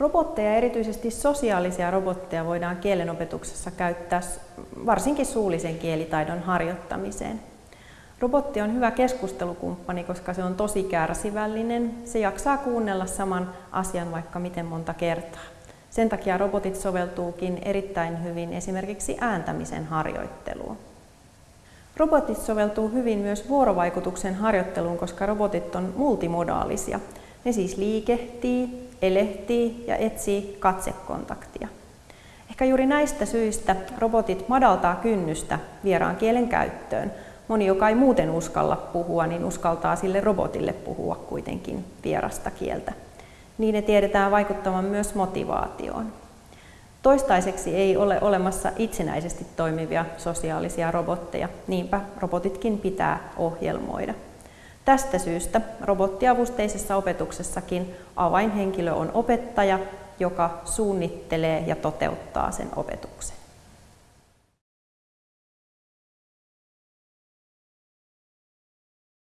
Robotteja, erityisesti sosiaalisia robotteja, voidaan kielenopetuksessa käyttää varsinkin suullisen kielitaidon harjoittamiseen. Robotti on hyvä keskustelukumppani, koska se on tosi kärsivällinen. Se jaksaa kuunnella saman asian vaikka miten monta kertaa. Sen takia robotit soveltuukin erittäin hyvin esimerkiksi ääntämisen harjoitteluun. Robotit soveltuu hyvin myös vuorovaikutuksen harjoitteluun, koska robotit on multimodaalisia. Ne siis liikehtii, elehtii ja etsii katsekontaktia. Ehkä juuri näistä syistä robotit madaltaa kynnystä vieraan kielen käyttöön. Moni, joka ei muuten uskalla puhua, niin uskaltaa sille robotille puhua kuitenkin vierasta kieltä. Niiden tiedetään vaikuttavan myös motivaatioon. Toistaiseksi ei ole olemassa itsenäisesti toimivia sosiaalisia robotteja, niinpä robotitkin pitää ohjelmoida. Tästä syystä robottiavusteisessa opetuksessakin avainhenkilö on opettaja, joka suunnittelee ja toteuttaa sen opetuksen.